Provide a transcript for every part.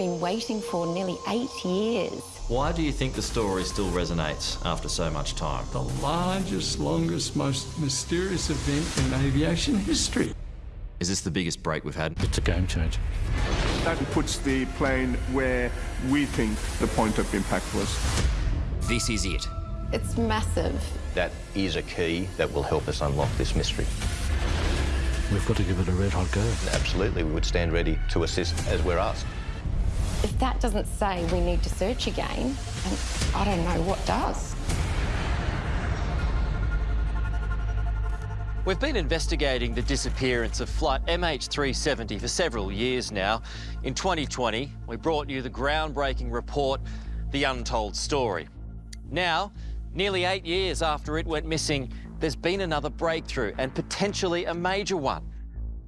been waiting for nearly eight years. Why do you think the story still resonates after so much time? The largest, longest, most mysterious event in aviation history. Is this the biggest break we've had? It's a game changer. That puts the plane where we think the point of impact was. This is it. It's massive. That is a key that will help us unlock this mystery. We've got to give it a red hot go. Absolutely, we would stand ready to assist as we're asked. If that doesn't say we need to search again, I don't know what does. We've been investigating the disappearance of flight MH370 for several years now. In 2020, we brought you the groundbreaking report, The Untold Story. Now, nearly eight years after it went missing, there's been another breakthrough and potentially a major one.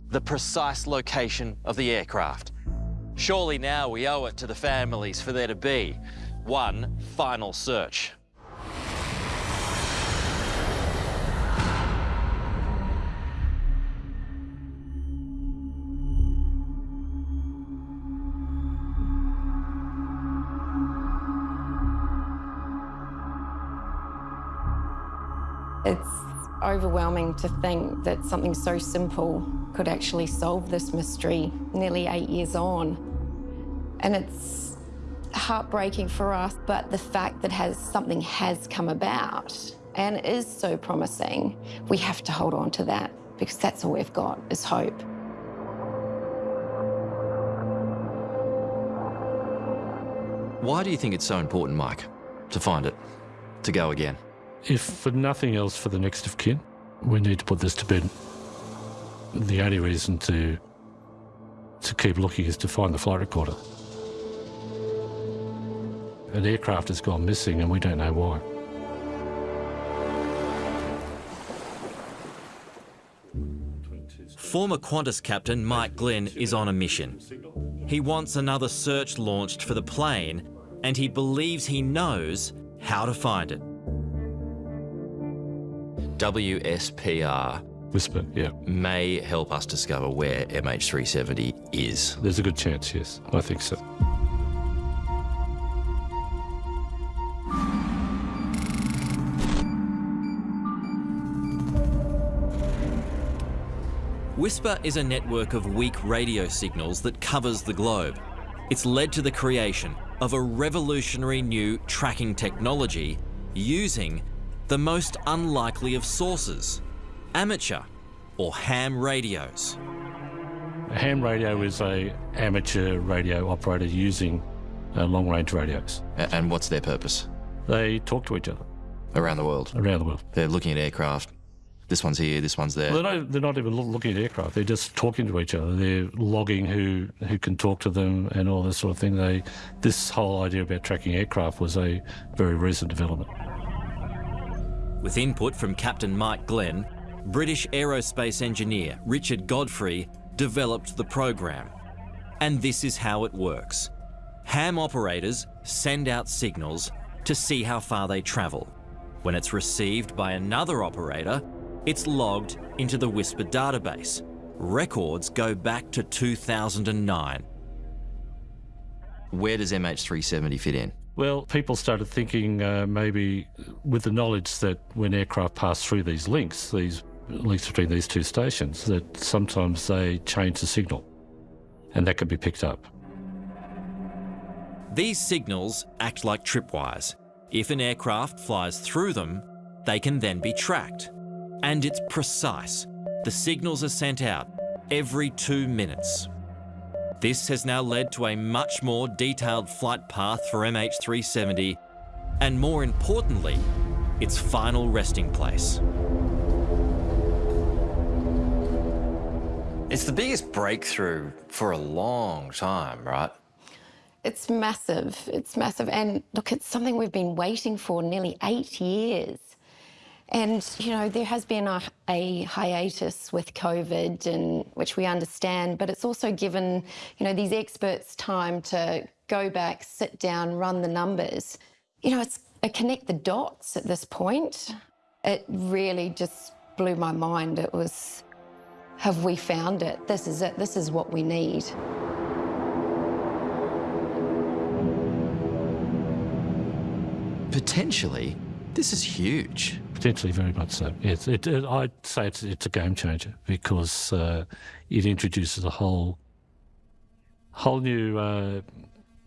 The precise location of the aircraft. Surely now we owe it to the families for there to be one final search. It's overwhelming to think that something so simple could actually solve this mystery nearly eight years on. And it's heartbreaking for us, but the fact that has something has come about and is so promising, we have to hold on to that because that's all we've got is hope. Why do you think it's so important, Mike, to find it, to go again? If for nothing else for the next of kin, we need to put this to bed. The only reason to to keep looking is to find the flight recorder. An aircraft has gone missing and we don't know why. Former Qantas captain Mike Glynn is on a mission. He wants another search launched for the plane and he believes he knows how to find it. WSPR Whisper, yeah. may help us discover where MH370 is. There's a good chance, yes. I think so. Whisper is a network of weak radio signals that covers the globe. It's led to the creation of a revolutionary new tracking technology using the most unlikely of sources, amateur or ham radios. A ham radio is a amateur radio operator using uh, long-range radios. And what's their purpose? They talk to each other Around the world. around the world. They're looking at aircraft. This one's here, this one's there. Well, they're, not, they're not even looking at aircraft. They're just talking to each other. They're logging who who can talk to them and all this sort of thing. They this whole idea about tracking aircraft was a very recent development. With input from Captain Mike Glynn, British aerospace engineer Richard Godfrey developed the program. And this is how it works. Ham operators send out signals to see how far they travel. When it's received by another operator, it's logged into the Whisper database. Records go back to 2009. Where does MH370 fit in? Well, people started thinking uh, maybe with the knowledge that when aircraft pass through these links, these links between these two stations, that sometimes they change the signal, and that could be picked up. These signals act like tripwires. If an aircraft flies through them, they can then be tracked. And it's precise. The signals are sent out every two minutes. This has now led to a much more detailed flight path for MH370 and more importantly, its final resting place. It's the biggest breakthrough for a long time, right? It's massive. It's massive. And look, it's something we've been waiting for nearly eight years. And, you know, there has been a, a hiatus with COVID, and which we understand, but it's also given, you know, these experts time to go back, sit down, run the numbers. You know, it's a connect the dots at this point. It really just blew my mind. It was have we found it? This is it. This is what we need. Potentially, this is huge. Potentially, very much so. Yes, it, it, I'd say it's, it's, a game changer because uh, it introduces a whole, whole new uh,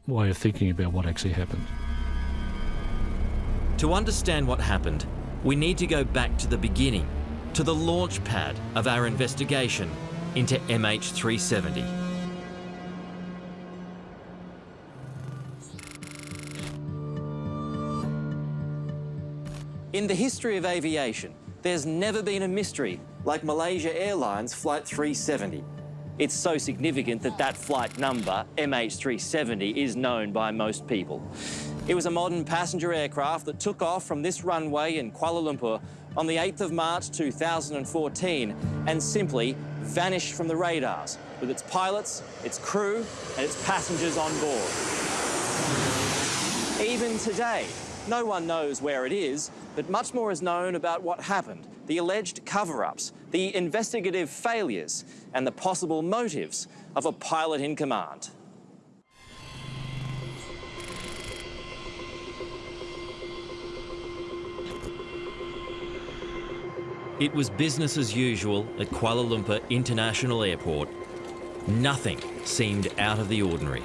way of thinking about what actually happened. To understand what happened, we need to go back to the beginning, to the launch pad of our investigation into MH370. In the history of aviation, there's never been a mystery like Malaysia Airlines Flight 370. It's so significant that that flight number, MH370, is known by most people. It was a modern passenger aircraft that took off from this runway in Kuala Lumpur on the 8th of March 2014 and simply vanished from the radars with its pilots, its crew and its passengers on board. Even today, no one knows where it is, but much more is known about what happened, the alleged cover-ups, the investigative failures, and the possible motives of a pilot in command. It was business as usual at Kuala Lumpur International Airport. Nothing seemed out of the ordinary.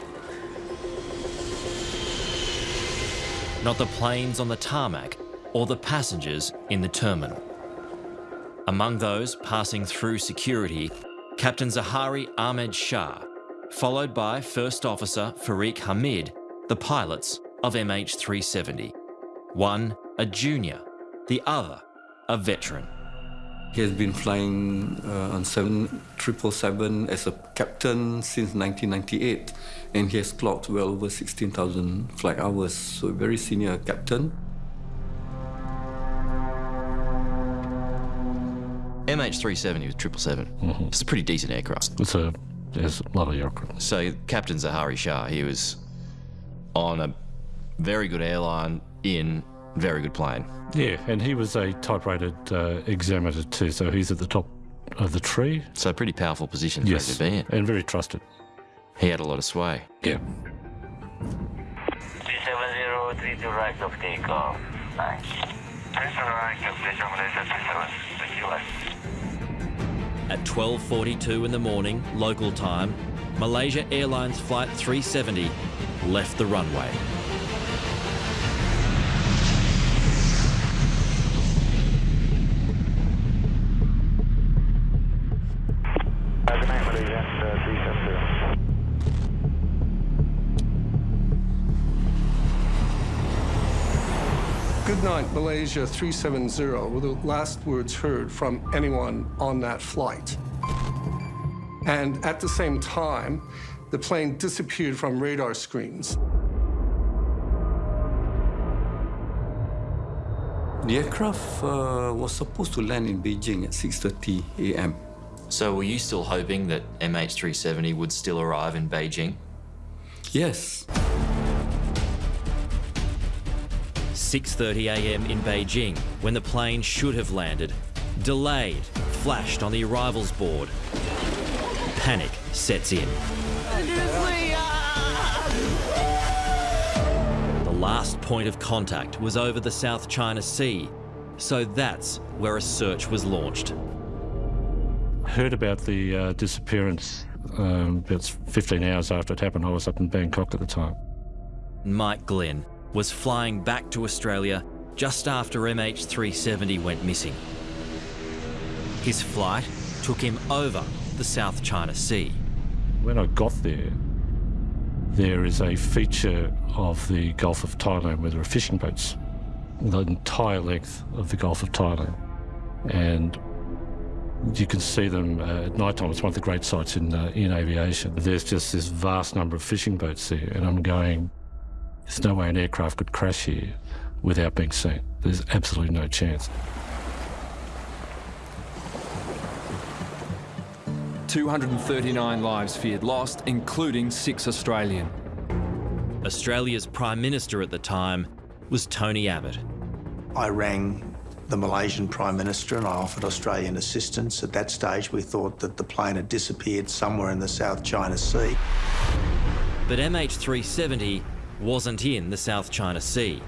not the planes on the tarmac or the passengers in the terminal. Among those passing through security, Captain Zaharie Ahmad Shah, followed by First Officer Fariq Hamid, the pilots of MH370. One a junior, the other a veteran. He has been flying uh, on 777 as a captain since 1998, and he has clocked well over 16,000 flight hours, so a very senior captain. MH370 was 777. Mm -hmm. It's a pretty decent aircraft. It's a, it's a lovely aircraft. So Captain Zaharie Shah, he was on a very good airline in very good plane. Yeah, and he was a type-rated uh, examiner too, so he's at the top of the tree. So pretty powerful position for yes, to be in. and very trusted. He had a lot of sway. Yeah. 370, to right of takeoff. Nice. At 12.42 in the morning, local time, Malaysia Airlines Flight 370 left the runway. Goodnight Malaysia 370 were the last words heard from anyone on that flight. And at the same time, the plane disappeared from radar screens. The aircraft uh, was supposed to land in Beijing at 6.30 a.m. So were you still hoping that MH370 would still arrive in Beijing? Yes. 6.30am in Beijing, when the plane should have landed. Delayed, flashed on the arrivals board. Panic sets in. The last point of contact was over the South China Sea, so that's where a search was launched. Heard about the uh, disappearance um, about 15 hours after it happened. I was up in Bangkok at the time. Mike Glynn was flying back to Australia just after MH370 went missing. His flight took him over the South China Sea. When I got there, there is a feature of the Gulf of Thailand where there are fishing boats, the entire length of the Gulf of Thailand. And you can see them uh, at night time. It's one of the great sights in, uh, in aviation. There's just this vast number of fishing boats there, and I'm going, there's no way an aircraft could crash here without being seen. There's absolutely no chance. 239 lives feared lost, including six Australian. Australia's Prime Minister at the time was Tony Abbott. I rang the Malaysian Prime Minister and I offered Australian assistance. At that stage, we thought that the plane had disappeared somewhere in the South China Sea. But MH370 wasn't in the South China Sea.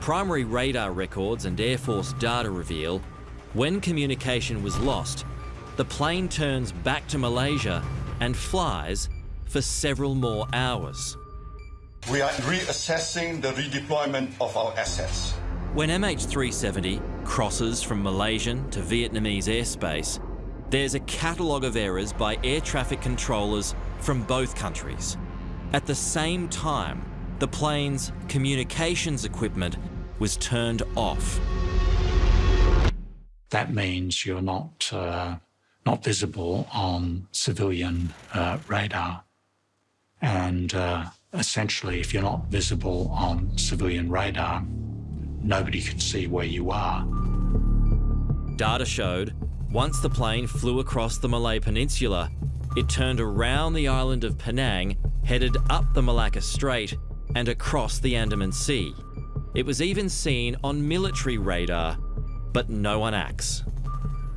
Primary radar records and Air Force data reveal when communication was lost, the plane turns back to Malaysia and flies for several more hours. We are reassessing the redeployment of our assets. When MH370 crosses from Malaysian to Vietnamese airspace, there's a catalogue of errors by air traffic controllers from both countries. At the same time, the plane's communications equipment was turned off. That means you're not, uh, not visible on civilian uh, radar. And uh, essentially, if you're not visible on civilian radar, nobody can see where you are. Data showed once the plane flew across the Malay Peninsula, it turned around the island of Penang, headed up the Malacca Strait, and across the Andaman Sea. It was even seen on military radar, but no one acts.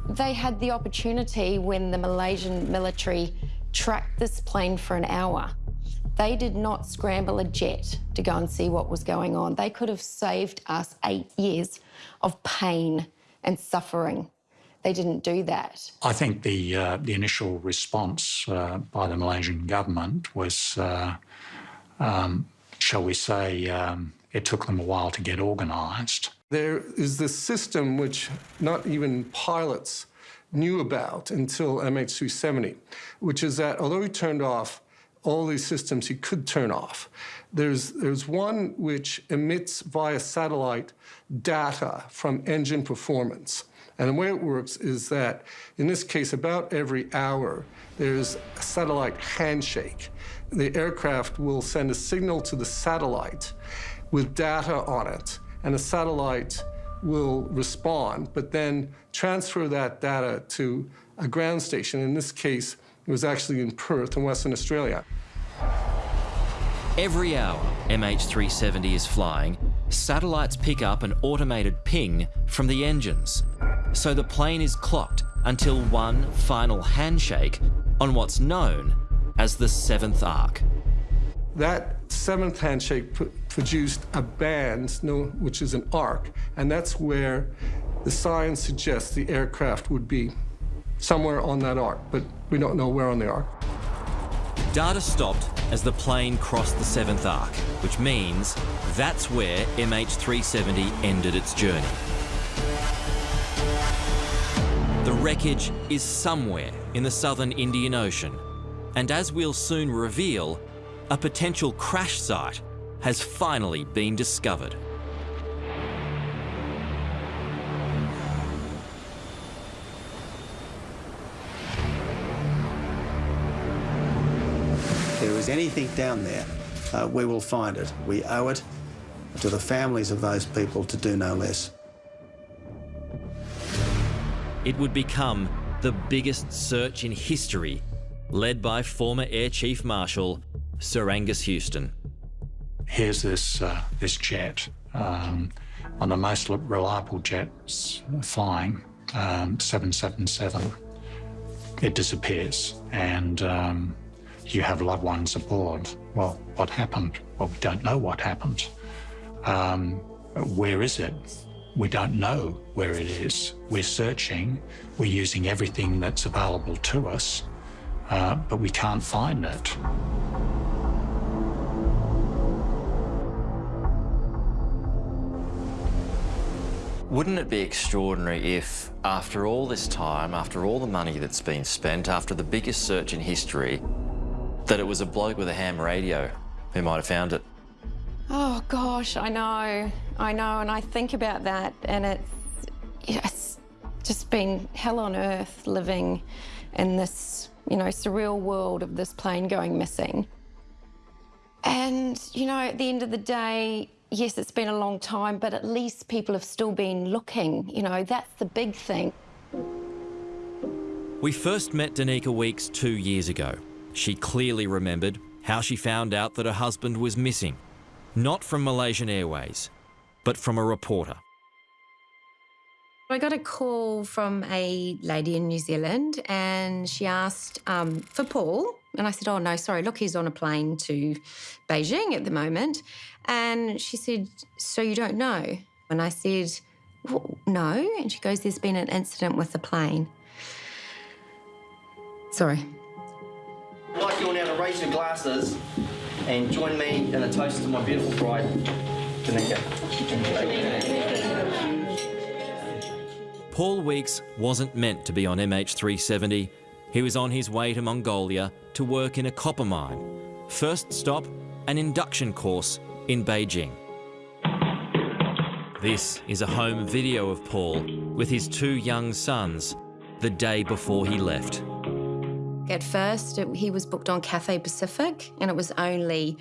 They had the opportunity when the Malaysian military tracked this plane for an hour they did not scramble a jet to go and see what was going on. They could have saved us eight years of pain and suffering. They didn't do that. I think the uh, the initial response uh, by the Malaysian government was, uh, um, shall we say, um, it took them a while to get organised. There is this system which not even pilots knew about until MH370, which is that although we turned off all these systems you could turn off. There's, there's one which emits via satellite data from engine performance. And the way it works is that, in this case, about every hour, there's a satellite handshake. The aircraft will send a signal to the satellite with data on it, and the satellite will respond, but then transfer that data to a ground station. In this case, it was actually in Perth in Western Australia. Every hour MH370 is flying, satellites pick up an automated ping from the engines. So the plane is clocked until one final handshake on what's known as the seventh arc. That seventh handshake produced a band, which is an arc, and that's where the science suggests the aircraft would be somewhere on that arc, but we don't know where on the arc. Data stopped as the plane crossed the seventh arc, which means that's where MH370 ended its journey. The wreckage is somewhere in the southern Indian Ocean, and as we'll soon reveal, a potential crash site has finally been discovered. Anything down there, uh, we will find it. We owe it to the families of those people to do no less. It would become the biggest search in history, led by former Air Chief Marshal Sir Angus Houston. Here's this, uh, this jet, um, on the most reliable jets flying, um, 777. It disappears, and um, you have loved ones aboard. Well, what happened? Well, we don't know what happened. Um, where is it? We don't know where it is. We're searching, we're using everything that's available to us, uh, but we can't find it. Wouldn't it be extraordinary if, after all this time, after all the money that's been spent, after the biggest search in history, that it was a bloke with a ham radio who might have found it. Oh gosh, I know, I know, and I think about that, and it's, it's just been hell on earth living in this, you know, surreal world of this plane going missing. And, you know, at the end of the day, yes, it's been a long time, but at least people have still been looking. You know, that's the big thing. We first met Danica Weeks two years ago she clearly remembered how she found out that her husband was missing, not from Malaysian Airways, but from a reporter. I got a call from a lady in New Zealand and she asked um, for Paul. And I said, Oh, no, sorry, look, he's on a plane to Beijing at the moment. And she said, So you don't know? And I said, well, No. And she goes, There's been an incident with the plane. Sorry. I'd like you all now to raise your glasses and join me in a toast to my beautiful bride, Danica. Paul Weeks wasn't meant to be on MH370. He was on his way to Mongolia to work in a copper mine. First stop, an induction course in Beijing. This is a home video of Paul with his two young sons the day before he left. At first, it, he was booked on Cathay Pacific, and it was only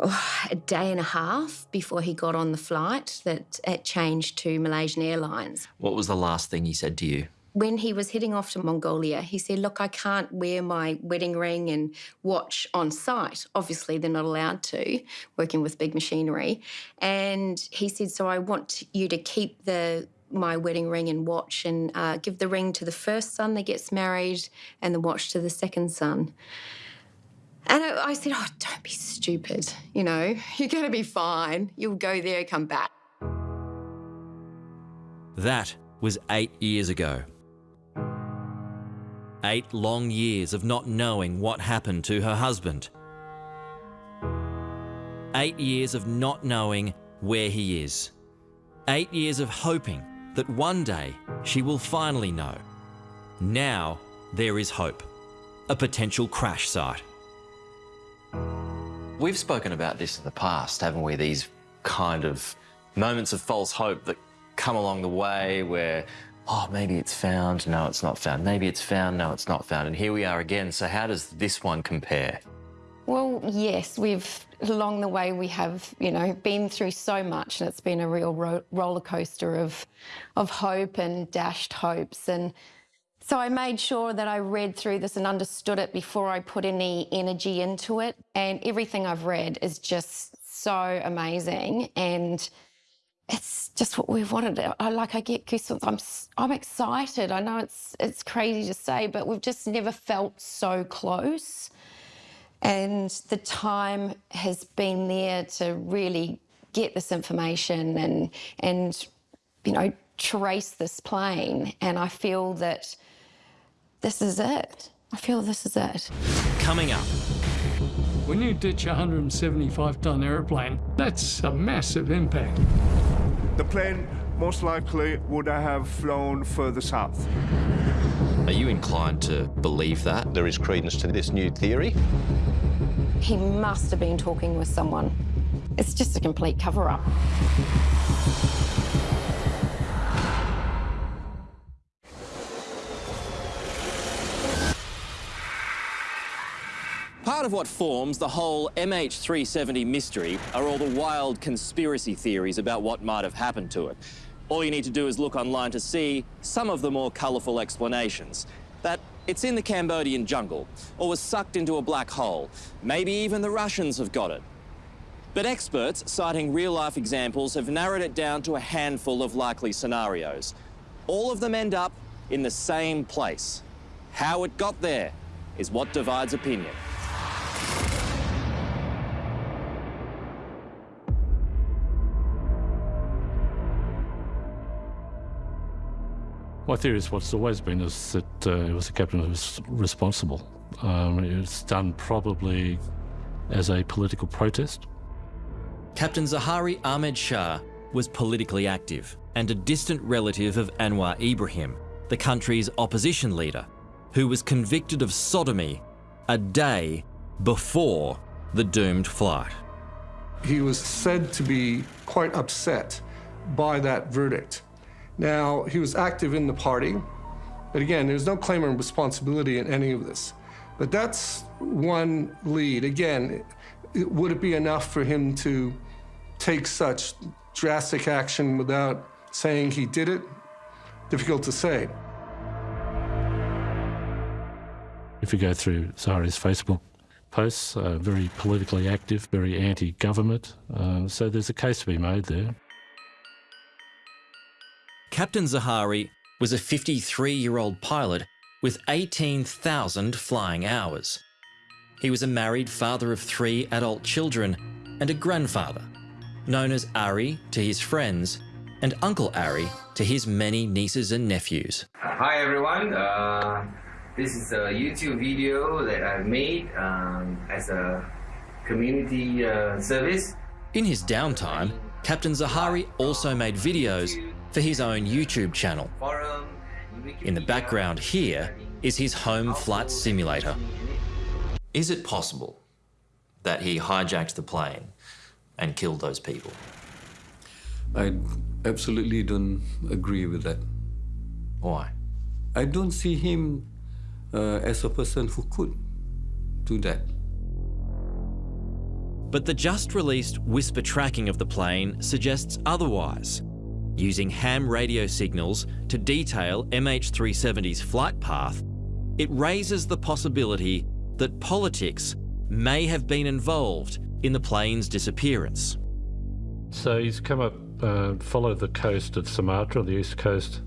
oh, a day and a half before he got on the flight that it changed to Malaysian Airlines. What was the last thing he said to you? When he was heading off to Mongolia, he said, Look, I can't wear my wedding ring and watch on site. Obviously, they're not allowed to, working with big machinery. And he said, So I want you to keep the my wedding ring and watch and uh, give the ring to the first son that gets married and the watch to the second son. And I, I said, Oh, don't be stupid. You know, you're going to be fine. You'll go there, come back. That was eight years ago. Eight long years of not knowing what happened to her husband. Eight years of not knowing where he is. Eight years of hoping that one day she will finally know. Now there is hope. A potential crash site. We've spoken about this in the past, haven't we? These kind of moments of false hope that come along the way where, oh, maybe it's found, no, it's not found. Maybe it's found, no, it's not found. And here we are again. So, how does this one compare? Well, yes, we've along the way we have, you know, been through so much, and it's been a real ro- roller coaster of, of hope and dashed hopes. And so I made sure that I read through this and understood it before I put any energy into it. And everything I've read is just so amazing, and it's just what we've wanted. I like I get goosebumps. I'm I'm excited. I know it's it's crazy to say, but we've just never felt so close and the time has been there to really get this information and and you know trace this plane and I feel that this is it. I feel this is it. Coming up. When you ditch a 175 ton airplane, that's a massive impact. The plane most likely would have flown further south. Are you inclined to believe that? There is credence to this new theory. He must have been talking with someone. It's just a complete cover up. Part of what forms the whole MH370 mystery are all the wild conspiracy theories about what might have happened to it. All you need to do is look online to see some of the more colourful explanations. That it's in the Cambodian jungle, or was sucked into a black hole. Maybe even the Russians have got it. But experts, citing real-life examples, have narrowed it down to a handful of likely scenarios. All of them end up in the same place. How it got there is what divides opinion. My theory is what's always been is that uh, it was the captain who was responsible. Um, it was done probably as a political protest. Captain Zaharie Ahmad Shah was politically active and a distant relative of Anwar Ibrahim, the country's opposition leader, who was convicted of sodomy a day before the doomed flight. He was said to be quite upset by that verdict. Now, he was active in the party, but again, there's no claim of responsibility in any of this. But that's one lead. Again, it, would it be enough for him to take such drastic action without saying he did it? Difficult to say. If you go through Zaharie's Facebook posts, uh, very politically active, very anti-government, uh, so there's a case to be made there. Captain Zaharie was a 53 year old pilot with 18,000 flying hours. He was a married father of three adult children and a grandfather, known as Ari to his friends and Uncle Ari to his many nieces and nephews. Hi everyone, uh, this is a YouTube video that I've made um, as a community uh, service. In his downtime, Captain Zaharie also made videos for his own YouTube channel. In the background here is his home flight simulator. Is it possible that he hijacked the plane and killed those people? I absolutely don't agree with that. Why? I don't see him uh, as a person who could do that. But the just released whisper tracking of the plane suggests otherwise. Using ham radio signals to detail MH370's flight path, it raises the possibility that politics may have been involved in the plane's disappearance. So he's come up, uh, followed the coast of Sumatra, the east coast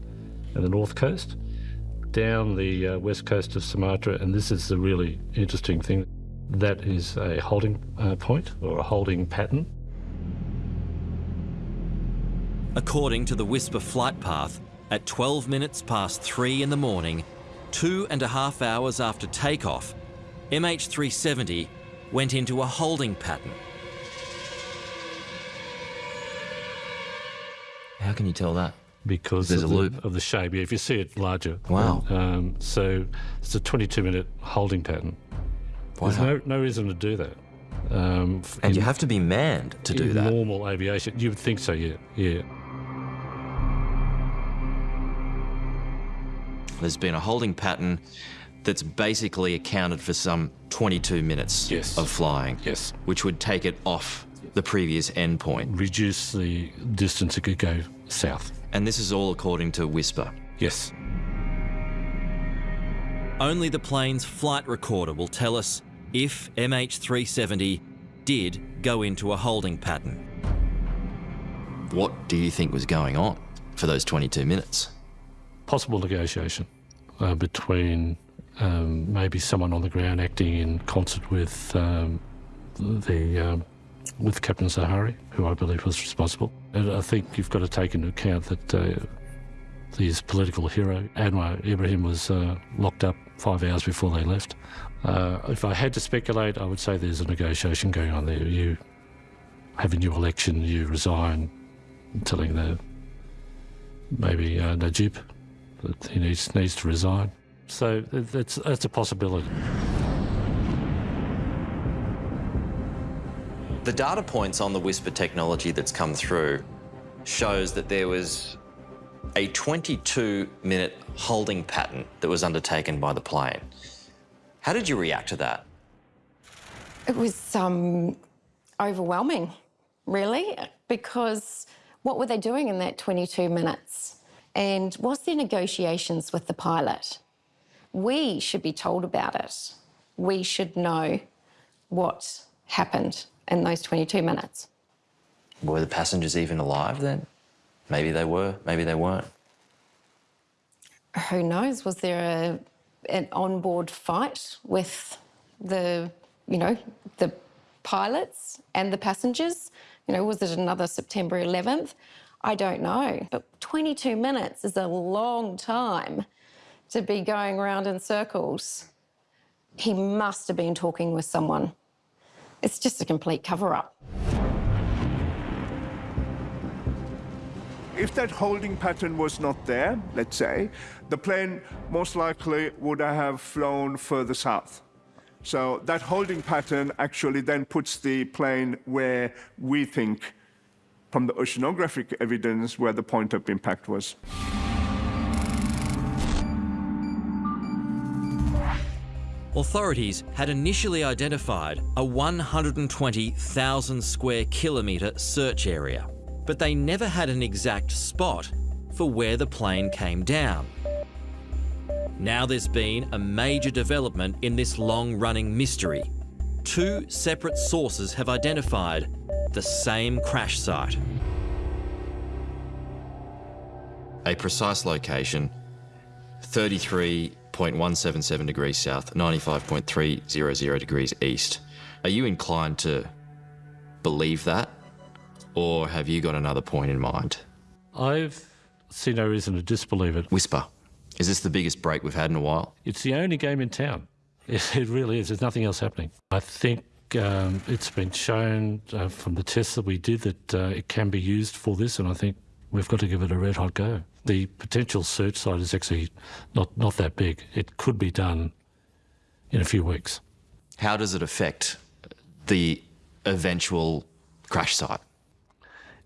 and the north coast, down the uh, west coast of Sumatra, and this is the really interesting thing. That is a holding uh, point or a holding pattern. According to the Whisper flight path, at 12 minutes past 3 in the morning, two and a half hours after takeoff, MH370 went into a holding pattern. How can you tell that? Because There's of a the, loop. of the shape. Yeah, if you see it larger. Wow. Um, so it's a 22 minute holding pattern. There's no, no reason to do that. Um, f- And you have to be manned to do in that. Normal aviation, you would think so. Yeah, yeah. There's been a holding pattern that's basically accounted for some 22 minutes of flying. Yes. Which would take it off the previous endpoint. Reduce the distance it could go south. And this is all according to Whisper. Yes. Only the plane's flight recorder will tell us if MH370 did go into a holding pattern. What do you think was going on for those 22 minutes? Possible negotiation uh, between um, maybe someone on the ground acting in concert with um, the um, with Captain Zaharie, who I believe was responsible. And I think you've got to take into account that uh, his political hero, Anwar Ibrahim, was uh, locked up five hours before they left. Uh, if I had to speculate, I would say there's a negotiation going on there. You have a new election, you resign, telling the maybe uh, Najib that he needs needs to resign. So th- that's that's a possibility. The data points on the Whisper technology that's come through shows that there was a 22 minute holding pattern that was undertaken by the plane. How did you react to that? It was um, overwhelming, really, because what were they doing in that 22 minutes? And was there negotiations with the pilot? We should be told about it. We should know what happened in those 22 minutes. Were the passengers even alive then? Maybe they were, maybe they weren't. Who knows? Was there a, an onboard fight with the, you know, the pilots and the passengers? You know, was it another September 11th? I don't know. But 22 minutes is a long time to be going around in circles. He must have been talking with someone. It's just a complete cover up. If that holding pattern was not there, let's say, the plane most likely would have flown further south. So that holding pattern actually then puts the plane where we think, from the oceanographic evidence, where the point of impact was. Authorities had initially identified a 120,000 square kilometre search area, but they never had an exact spot for where the plane came down. Now there's been a major development in this long running mystery. Two separate sources have identified the same crash site. a precise location 33.177 degrees south, 95.300 degrees east. Are you inclined to believe that? Or have you got another point in mind? I've seen no reason to disbelieve it. Whisper. Is this the biggest break we've had in a while? It's the only game in town. It, it really is. There's nothing else happening. I think um, it's been shown uh, from the tests that we did that uh, it can be used for this, and I think we've got to give it a red hot go. The potential search site is actually not, not that big. It could be done in a few weeks. How does it affect the eventual crash site?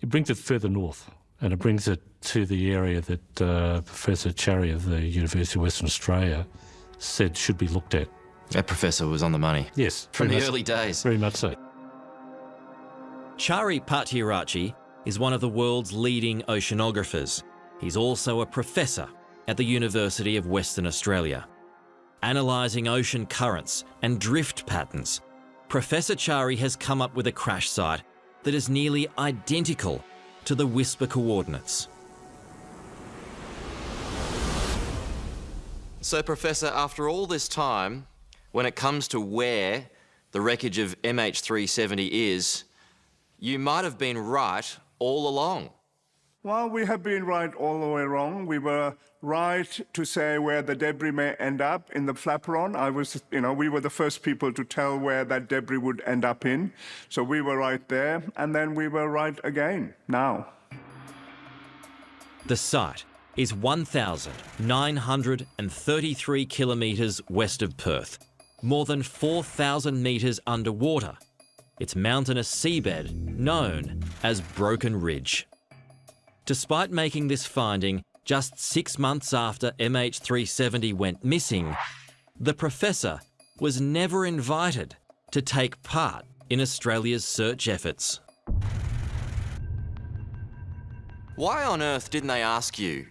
It brings it further north and it brings it to the area that uh, Professor Chari of the University of Western Australia said should be looked at. That professor was on the money. Yes. From the much, early days. Very much so. Chari Pattiaratchi is one of the world's leading oceanographers. He's also a professor at the University of Western Australia. Analysing ocean currents and drift patterns, Professor Chari has come up with a crash site that is nearly identical to the Whisper coordinates. So, Professor, after all this time, when it comes to where the wreckage of MH370 is, you might have been right all along. Well, we have been right all the way wrong. We were right to say where the debris may end up in the flaperon. I was, you know, we were the first people to tell where that debris would end up in. So we were right there, and then we were right again now. The site is 1,933 kilometres west of Perth, more than 4,000 metres underwater. Its mountainous seabed known as Broken Ridge. Despite making this finding just six months after MH370 went missing, the professor was never invited to take part in Australia's search efforts. Why on earth didn't they ask you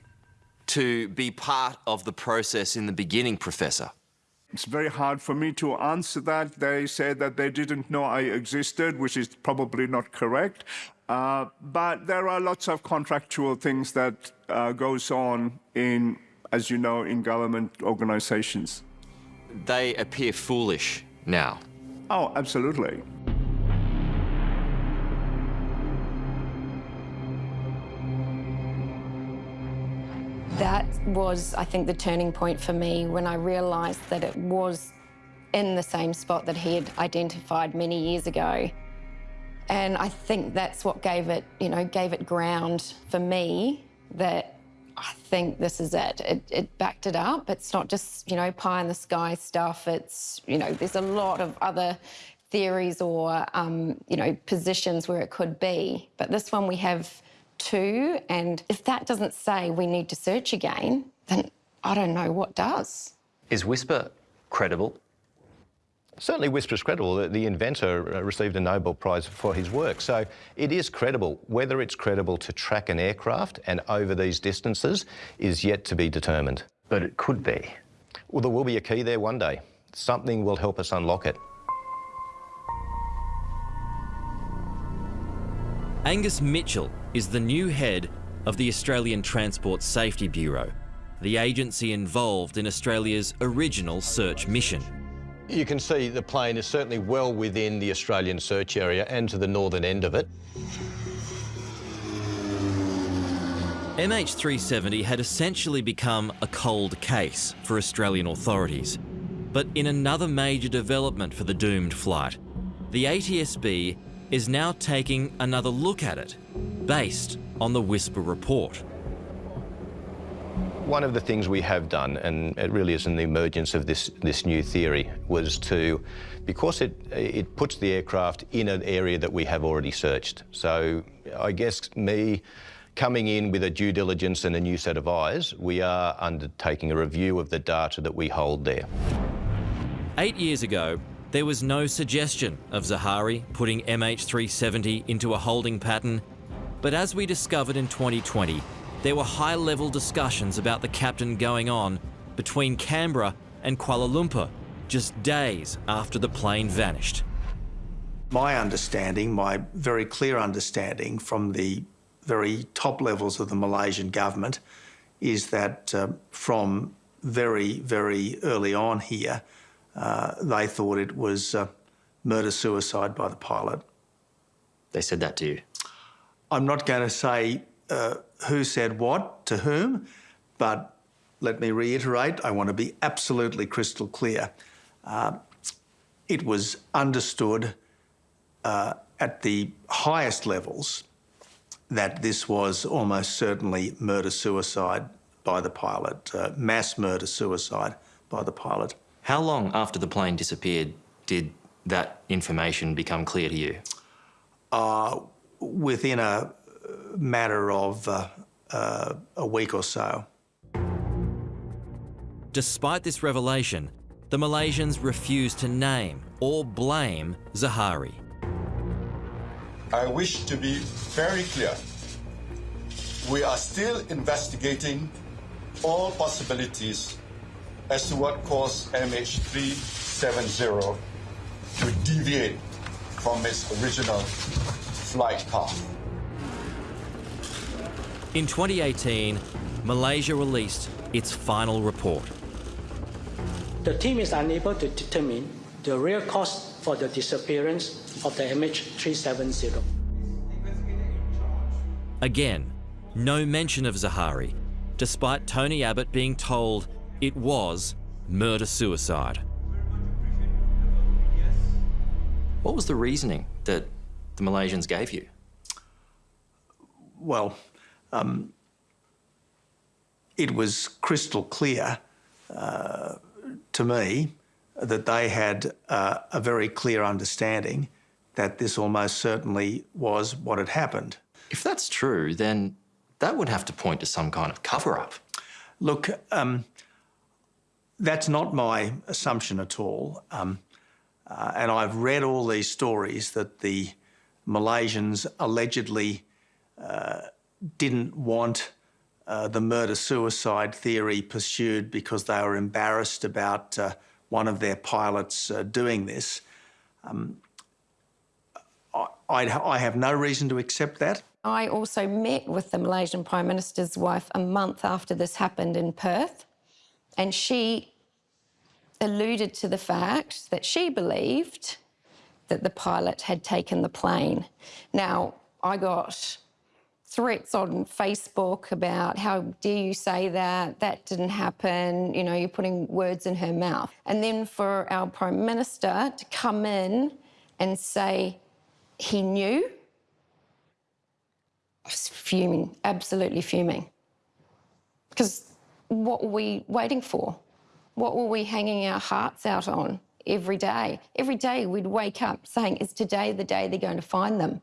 to be part of the process in the beginning, Professor? It's very hard for me to answer that. They said that they didn't know I existed, which is probably not correct. Uh, but there are lots of contractual things that uh, goes on in, as you know, in government organizations. They appear foolish now. Oh, absolutely. That was, I think, the turning point for me when I realised that it was in the same spot that he had identified many years ago. And I think that's what gave it, you know, gave it ground for me that I think this is it. it. It backed it up. It's not just, you know, pie in the sky stuff. It's, you know, there's a lot of other theories or, um, you know, positions where it could be. But this one we have two. And if that doesn't say we need to search again, then I don't know what does. Is Whisper credible? Certainly Whisper is credible. The, the inventor uh, received a Nobel Prize for his work, so it is credible. Whether it's credible to track an aircraft and over these distances is yet to be determined. But it could be. Well, there will be a key there one day. Something will help us unlock it. Angus Mitchell is the new head of the Australian Transport Safety Bureau, the agency involved in Australia's original search mission. You can see the plane is certainly well within the Australian search area and to the northern end of it. MH370 had essentially become a cold case for Australian authorities. But in another major development for the doomed flight, the ATSB is now taking another look at it, based on the Whisper report. One of the things we have done, and it really is in the emergence of this, this new theory, was to, because it, it puts the aircraft in an area that we have already searched. So I guess me coming in with a due diligence and a new set of eyes, we are undertaking a review of the data that we hold there. Eight years ago, there was no suggestion of Zaharie putting MH370 into a holding pattern, but as we discovered in 2020, there were high-level discussions about the captain going on between Canberra and Kuala Lumpur just days after the plane vanished. My understanding, my very clear understanding from the very top levels of the Malaysian government is that uh, from very, very early on here, uh, they thought it was uh, murder-suicide by the pilot. They said that to you? I'm not going to say uh, who said what to whom, but let me reiterate, I want to be absolutely crystal clear. Uh, it was understood uh, at the highest levels that this was almost certainly murder-suicide by the pilot, uh, mass murder-suicide by the pilot. How long after the plane disappeared did that information become clear to you? Uh, within a matter of uh, uh, a week or so. Despite this revelation, the Malaysians refused to name or blame Zaharie. I wish to be very clear. We are still investigating all possibilities as to what caused MH370 to deviate from its original flight path. In 2018, Malaysia released its final report. The team is unable to determine the real cause for the disappearance of the MH370. Again, no mention of Zaharie, despite Tony Abbott being told it was murder-suicide. What was the reasoning that the Malaysians gave you? Well, um, it was crystal clear uh, to me that they had uh, a very clear understanding that this almost certainly was what had happened. If that's true, then that would have to point to some kind of cover-up. Look, um, that's not my assumption at all. Um, uh, and I've read all these stories that the Malaysians allegedly uh, didn't want uh, the murder-suicide theory pursued because they were embarrassed about uh, one of their pilots uh, doing this. Um, I, I have no reason to accept that. I also met with the Malaysian Prime Minister's wife a month after this happened in Perth, and she alluded to the fact that she believed that the pilot had taken the plane. Now, I got threats on Facebook about how dare you say that, that didn't happen, you know, you're putting words in her mouth. And then for our Prime Minister to come in and say he knew, I was fuming, absolutely fuming. Because what were we waiting for? What were we hanging our hearts out on every day? Every day we'd wake up saying, is today the day they're going to find them?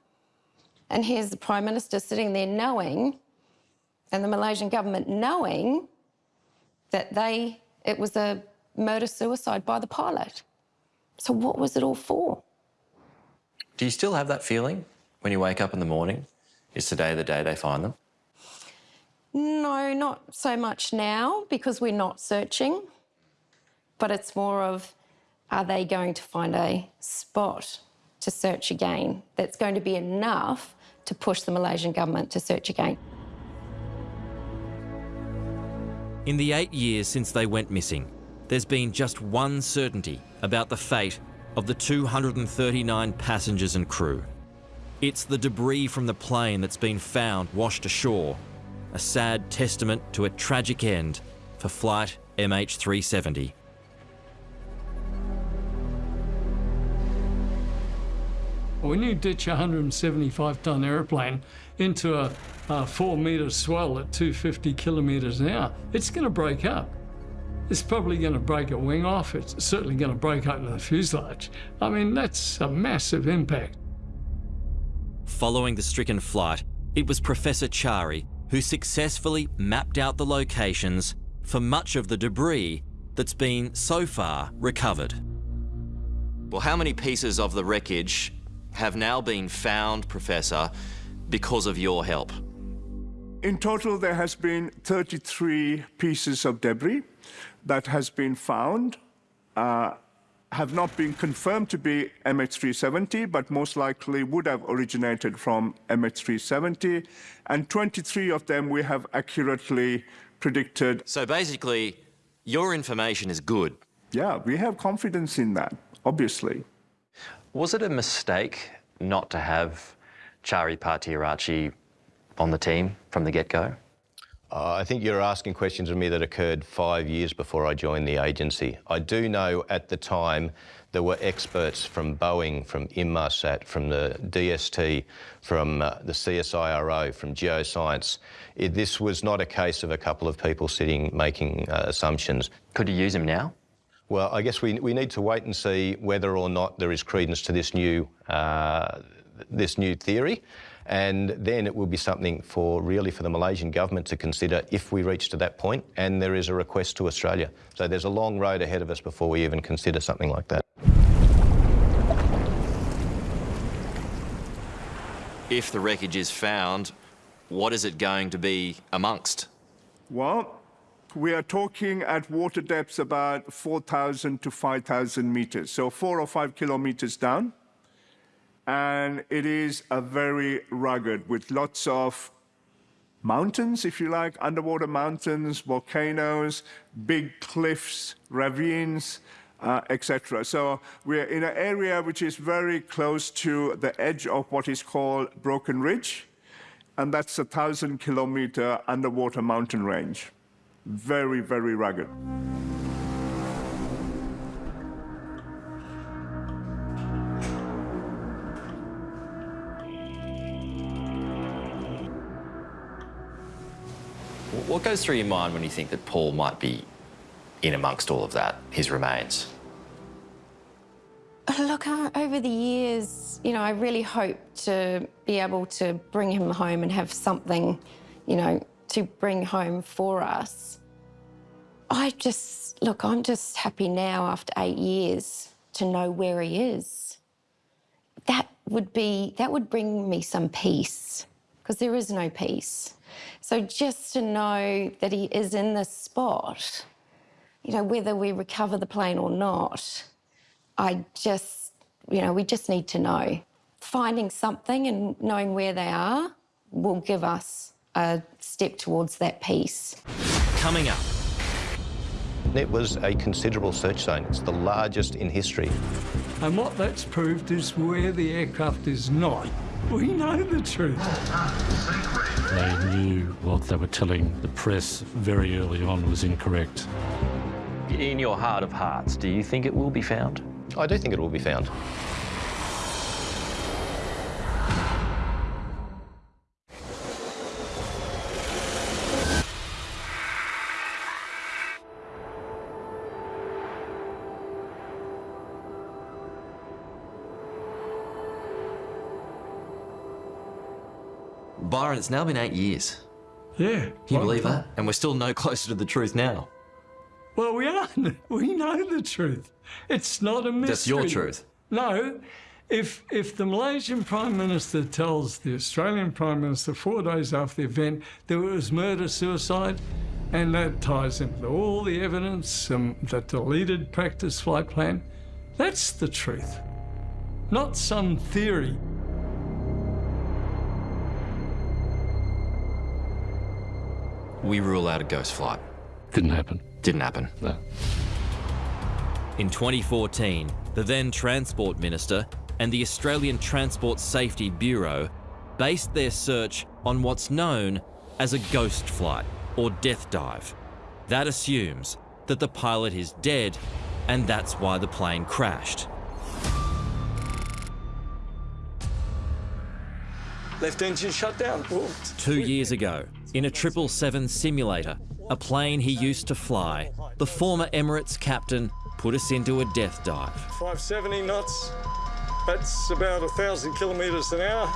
And here's the Prime Minister sitting there knowing, and the Malaysian government knowing that they, it was a murder-suicide by the pilot. So what was it all for? Do you still have that feeling when you wake up in the morning? Is today the day they find them? No, not so much now because we're not searching, but it's more of, are they going to find a spot to search again that's going to be enough to push the Malaysian government to search again. In the eight years since they went missing, there's been just one certainty about the fate of the 239 passengers and crew. It's the debris from the plane that's been found washed ashore, a sad testament to a tragic end for flight MH370. When you ditch a 175 ton aeroplane into a, a four metre swell at 250 kilometres an hour, it's going to break up. It's probably going to break a wing off. It's certainly going to break open the fuselage. I mean, that's a massive impact. Following the stricken flight, it was Professor Chari who successfully mapped out the locations for much of the debris that's been so far recovered. Well, how many pieces of the wreckage have now been found, Professor, because of your help? In total, there has been 33 pieces of debris that has been found, uh, have not been confirmed to be MH370, but most likely would have originated from MH370. And 23 of them we have accurately predicted. So basically, your information is good. Yeah, we have confidence in that, obviously. Was it a mistake not to have Chari Pattiaratchi on the team from the get-go? Uh, I think you're asking questions of me that occurred five years before I joined the agency. I do know at the time there were experts from Boeing, from Inmarsat, from the DST, from uh, the CSIRO, from Geoscience. It, this was not a case of a couple of people sitting making uh, assumptions. Could you use them now? Well, I guess we, we need to wait and see whether or not there is credence to this new, uh, this new theory. And then it will be something for really for the Malaysian government to consider if we reach to that point and there is a request to Australia. So there's a long road ahead of us before we even consider something like that. If the wreckage is found, what is it going to be amongst? Well, we are talking at water depths about 4,000 to 5,000 meters, so four or five kilometers down. And it is a very rugged with lots of mountains, if you like, underwater mountains, volcanoes, big cliffs, ravines, uh, etc. So we're in an area which is very close to the edge of what is called Broken Ridge, and that's a thousand kilometer underwater mountain range. Very, very rugged. What goes through your mind when you think that Paul might be in amongst all of that, his remains? Look, uh, over the years, you know, I really hope to be able to bring him home and have something, you know, to bring home for us. I just, look, I'm just happy now after eight years to know where he is. That would be, that would bring me some peace because there is no peace. So just to know that he is in this spot, you know, whether we recover the plane or not, I just, you know, we just need to know. Finding something and knowing where they are will give us a step towards that peace. Coming up. It was a considerable search zone. It's the largest in history. And what that's proved is where the aircraft is not. We know the truth. They knew what they were telling the press very early on was incorrect. In your heart of hearts, do you think it will be found? I do think it will be found. Byron, it's now been eight years. Yeah. Can you believe that? And we're still no closer to the truth now. Well, we are. We know the truth. It's not a mystery. That's your truth. No. If, if the Malaysian Prime Minister tells the Australian Prime Minister four days after the event that it was murder-suicide, and that ties into all the evidence, um, that deleted practice flight plan, that's the truth. Not some theory. We rule out a ghost flight. Didn't happen. Didn't happen. No. In 2014, the then Transport Minister and the Australian Transport Safety Bureau based their search on what's known as a ghost flight or death dive. That assumes that the pilot is dead and that's why the plane crashed. Left engine shut down. Two years ago, in a 777 simulator, a plane he used to fly, the former Emirates captain put us into a death dive. 570 knots. That's about a thousand kilometres an hour.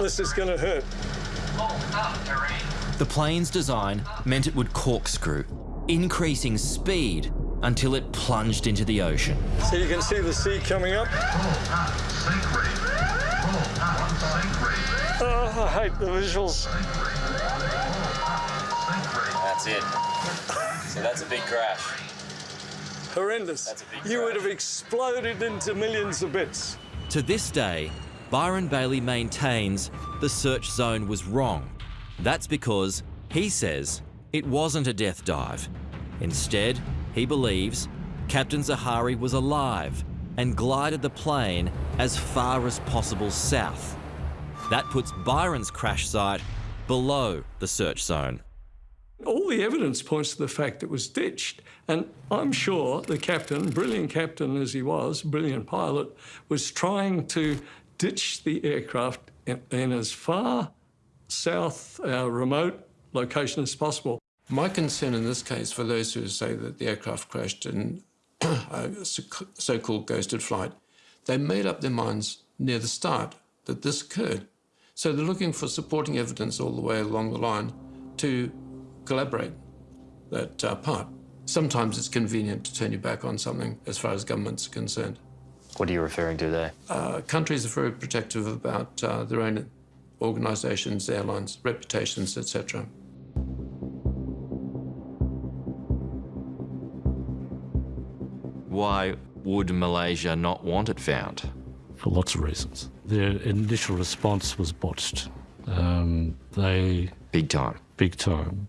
This is going to hurt. The plane's design meant it would corkscrew, increasing speed until it plunged into the ocean. So you can see the sea coming up. Oh, Oh, I hate the visuals. That's it. So that's a big crash. Horrendous. You would have exploded into millions of bits. To this day, Byron Bailey maintains the search zone was wrong. That's because he says it wasn't a death dive. Instead, he believes Captain Zaharie was alive and glided the plane as far as possible south. That puts Byron's crash site below the search zone. All the evidence points to the fact it was ditched. And I'm sure the captain, brilliant captain as he was, brilliant pilot, was trying to ditch the aircraft in, in as far south, uh, remote location as possible. My concern in this case, for those who say that the aircraft crashed in a so-called ghosted flight, they made up their minds near the start that this occurred. So they're looking for supporting evidence all the way along the line to collaborate that uh, part. Sometimes it's convenient to turn your back on something as far as governments are concerned. What are you referring to there? Uh, countries are very protective about uh, their own organisations, airlines, reputations, etc. Why would Malaysia not want it found? For lots of reasons. Their initial response was botched. Um, they big time, big time.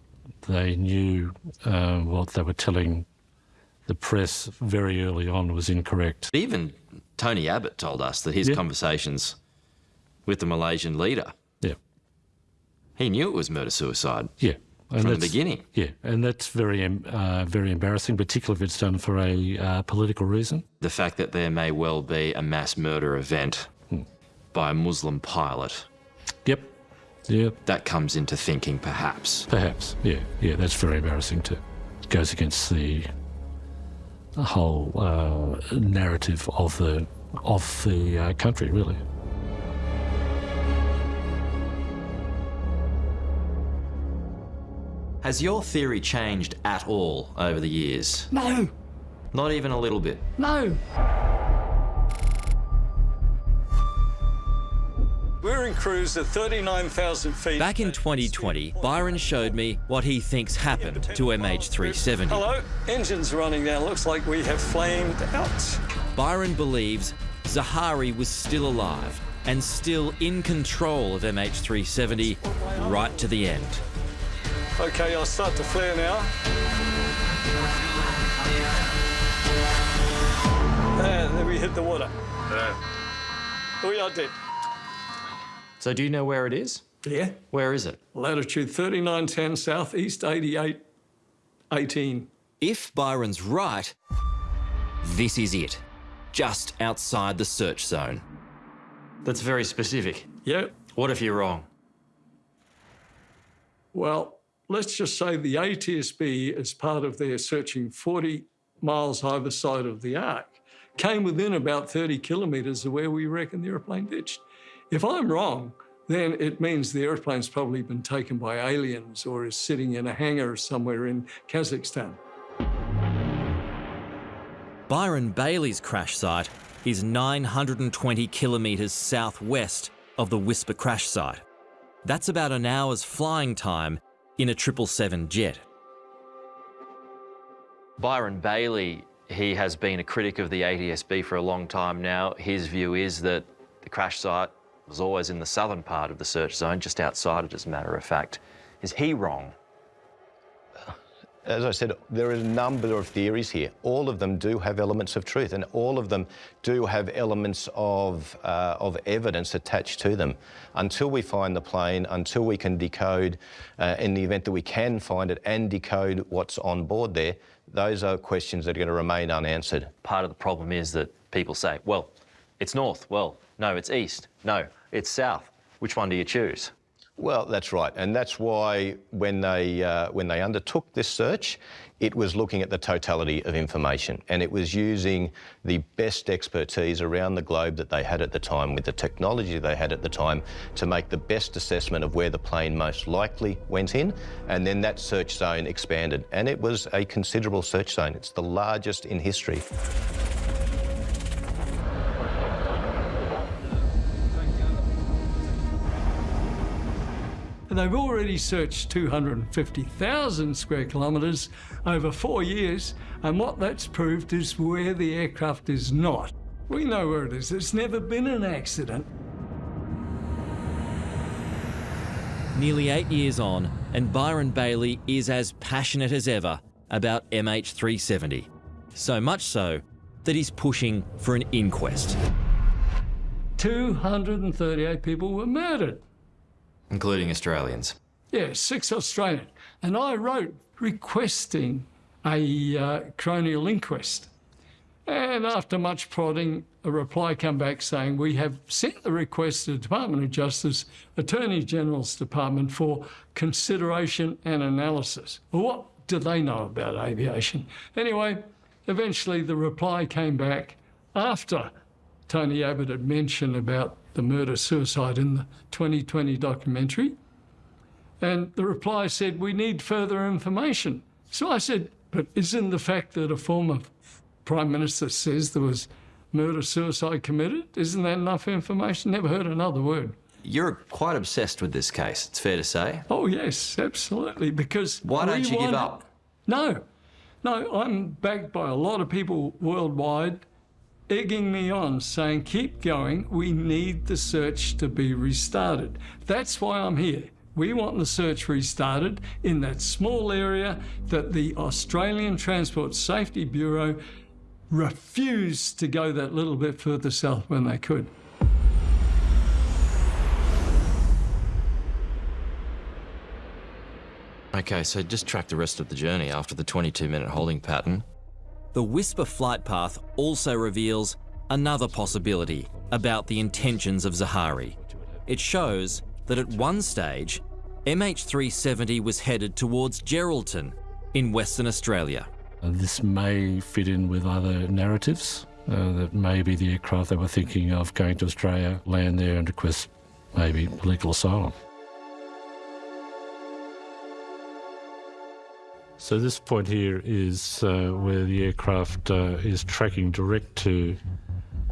They knew uh, what they were telling the press very early on was incorrect. Even Tony Abbott told us that his yeah. conversations with the Malaysian leader, yeah, he knew it was murder suicide. Yeah, and from the beginning. Yeah, and that's very, uh, very embarrassing, particularly if it's done for a uh, political reason. The fact that there may well be a mass murder event hmm. by a Muslim pilot. Yep. Yep. That comes into thinking, perhaps. Perhaps. Yeah. Yeah. That's very embarrassing too. It goes against the whole uh, narrative of the of the uh, country, really. Has your theory changed at all over the years? No. Not even a little bit? No. We're in cruise at 39,000 feet. Back in 2020, Byron showed me what he thinks happened to MH370. Hello, engines running now. Looks like we have flamed out. Byron believes Zaharie was still alive and still in control of MH370 right to the end. Okay, I'll start to flare now. Ah, and then we hit the water. Yeah. We are dead. So do you know where it is? Yeah. Where is it? Latitude 3910 southeast 88 18. If Byron's right, this is it. Just outside the search zone. That's very specific. Yep. What if you're wrong? Well, let's just say the ATSB, as part of their searching 40 miles either side of the arc, came within about 30 kilometres of where we reckon the aeroplane ditched. If I'm wrong, then it means the aeroplane's probably been taken by aliens or is sitting in a hangar somewhere in Kazakhstan. Byron Bailey's crash site is 920 kilometres southwest of the Whisper crash site. That's about an hour's flying time in a 777 jet. Byron Bailey, he has been a critic of the ATSB for a long time now. His view is that the crash site was always in the southern part of the search zone, just outside it as a matter of fact. Is he wrong? As I said, there are a number of theories here. All of them do have elements of truth, and all of them do have elements of, uh, of evidence attached to them. Until we find the plane, until we can decode, uh, in the event that we can find it and decode what's on board there, those are questions that are going to remain unanswered. Part of the problem is that people say, well, it's north. Well, no, it's east. No, it's south. Which one do you choose? Well, that's right, and that's why when they uh, when they undertook this search, it was looking at the totality of information, and it was using the best expertise around the globe that they had at the time, with the technology they had at the time, to make the best assessment of where the plane most likely went in, and then that search zone expanded, and it was a considerable search zone. It's the largest in history. They've already searched 250,000 square kilometres over four years, and what that's proved is where the aircraft is not. We know where it is. It's never been an accident. Nearly eight years on, and Byron Bailey is as passionate as ever about MH370. So much so that he's pushing for an inquest. 238 people were murdered. Including Australians. Yeah, six Australian. And I wrote requesting a uh, coronial inquest. And after much prodding, a reply came back saying, we have sent the request to the Department of Justice, Attorney General's Department for consideration and analysis. Well, what do they know about aviation? Anyway, eventually the reply came back after Tony Abbott had mentioned about the murder-suicide in the 2020 documentary. And the reply said, we need further information. So I said, but isn't the fact that a former Prime Minister says there was murder-suicide committed, isn't that enough information? Never heard another word. You're quite obsessed with this case, it's fair to say. Oh, yes, absolutely, because... Why don't you give up? No, no, I'm backed by a lot of people worldwide egging me on, saying, keep going, we need the search to be restarted. That's why I'm here. We want the search restarted in that small area that the Australian Transport Safety Bureau refused to go that little bit further south when they could. Okay, so just track the rest of the journey after the 22 minute holding pattern. The Whisper flight path also reveals another possibility about the intentions of Zaharie. It shows that at one stage, MH370 was headed towards Geraldton in Western Australia. Uh, This may fit in with other narratives. Uh, that maybe the aircraft they were thinking of going to Australia, land there and request maybe political asylum. So this point here is uh, where the aircraft uh, is tracking direct to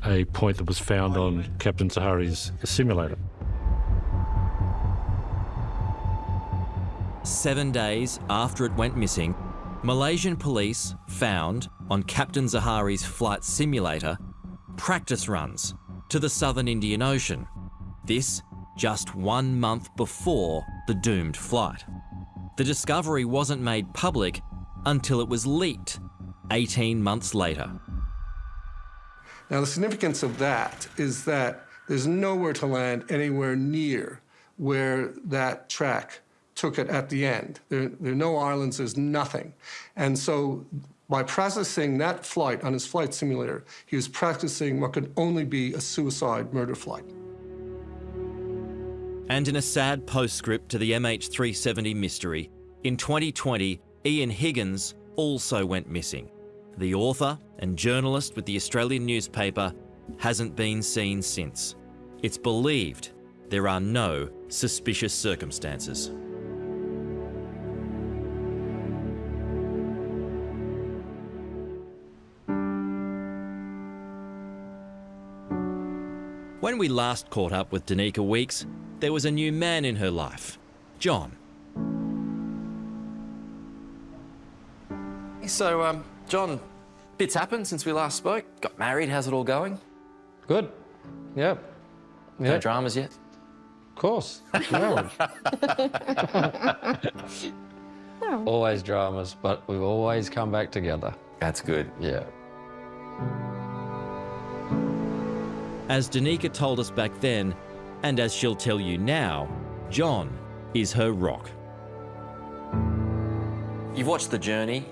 a point that was found on Captain Zaharie's simulator. Seven days after it went missing, Malaysian police found on Captain Zaharie's flight simulator practice runs to the southern Indian Ocean. This just one month before the doomed flight. The discovery wasn't made public until it was leaked 18 months later. Now, the significance of that is that there's nowhere to land anywhere near where that track took it at the end. There, there are no islands, there's nothing. And so by practicing that flight on his flight simulator, he was practicing what could only be a suicide murder flight. And in a sad postscript to the MH370 mystery, in 2020, Ean Higgins also went missing. The author and journalist with the Australian newspaper hasn't been seen since. It's believed there are no suspicious circumstances. When we last caught up with Danica Weeks, there was a new man in her life, John. So, um, John, bits happened since we last spoke. Got married, how's it all going? Good. Yep. No Yep. dramas yet? Of course. No. always dramas, but we've always come back together. That's good. Yeah. As Danica told us back then, and as she'll tell you now, John is her rock. You've watched the journey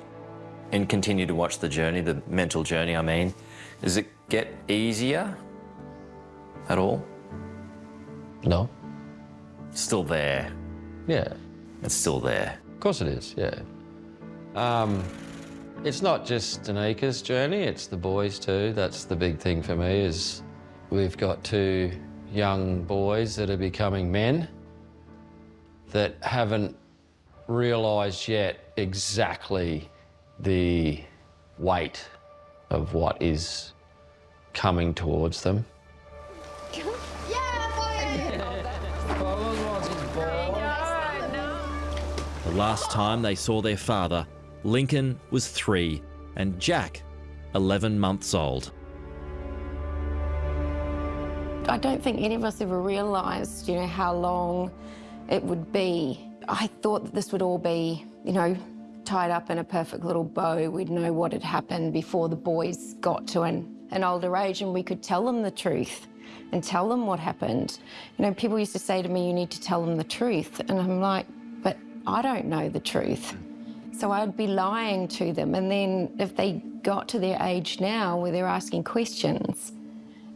and continue to watch the journey, the mental journey, I mean. Does it get easier at all? No. Still there. Yeah. It's still there. Of course it is, yeah. Um, it's not just Danica's journey, it's the boys too. That's the big thing for me is we've got two young boys that are becoming men that haven't realised yet exactly the weight of what is coming towards them. The last time they saw their father, Lincoln was three and Jack, 11 months old. I don't think any of us ever realised, you know, how long it would be. I thought that this would all be, you know, tied up in a perfect little bow. We'd know what had happened before the boys got to an, an older age and we could tell them the truth and tell them what happened. You know, people used to say to me, you need to tell them the truth. And I'm like, but I don't know the truth. So I'd be lying to them. And then if they got to their age now where they're asking questions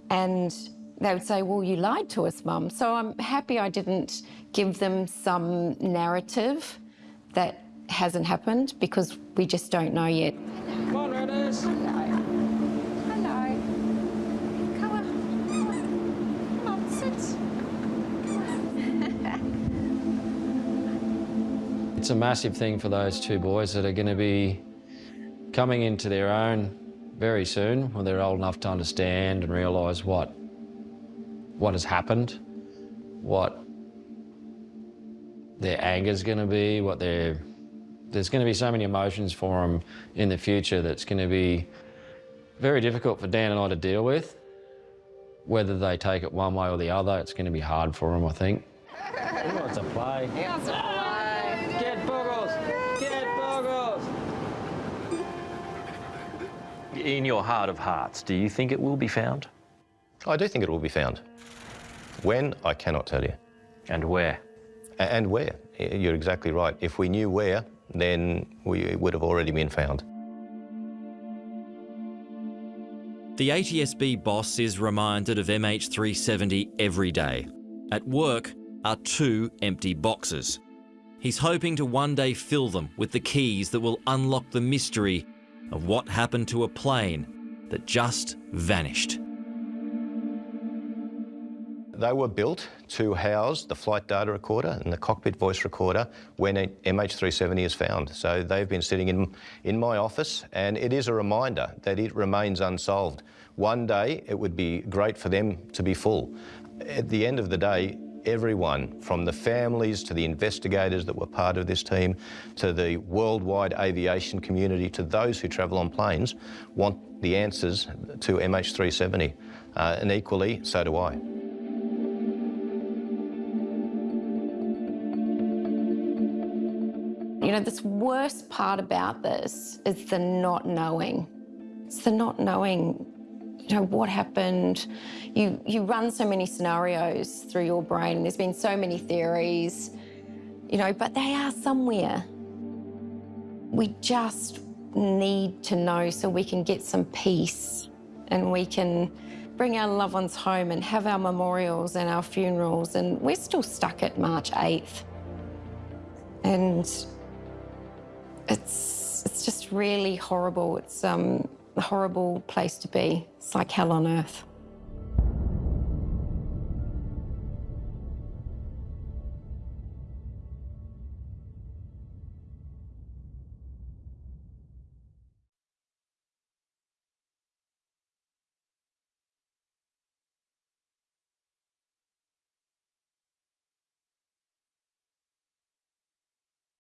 and they would say, well, you lied to us, Mum. So I'm happy I didn't give them some narrative that hasn't happened because we just don't know yet. Come on, Redders. Hello. Hello. Come on. Come on. Come on, sit. It's a massive thing for those two boys that are going to be coming into their own very soon when they're old enough to understand and realise what what has happened, what their anger is going to be, what their there's going to be so many emotions for them in the future that's going to be very difficult for Dan and I to deal with. Whether they take it one way or the other, it's going to be hard for them, I think. He wants to play. He wants to play. Get Boggles! Get Boggles! In your heart of hearts, do you think it will be found? I do think it will be found. When, I cannot tell you. And where? A- And where. You're exactly right. If we knew where, then we would have already been found. The ATSB boss is reminded of MH370 every day. At work are two empty boxes. He's hoping to one day fill them with the keys that will unlock the mystery of what happened to a plane that just vanished. They were built to house the flight data recorder and the cockpit voice recorder when MH370 is found. So they've been sitting in, in my office and it is a reminder that it remains unsolved. One day it would be great for them to be full. At the end of the day, everyone, from the families to the investigators that were part of this team, to the worldwide aviation community, to those who travel on planes, want the answers to MH370. Uh, and equally, so do I. know, this worst part about this is the not knowing. It's the not knowing, you know, what happened. You, you run so many scenarios through your brain. There's been so many theories, you know, but they are somewhere. We just need to know so we can get some peace and we can bring our loved ones home and have our memorials and our funerals. And we're still stuck at March 8th. And it's it's just really horrible. It's um, a horrible place to be. It's like hell on earth.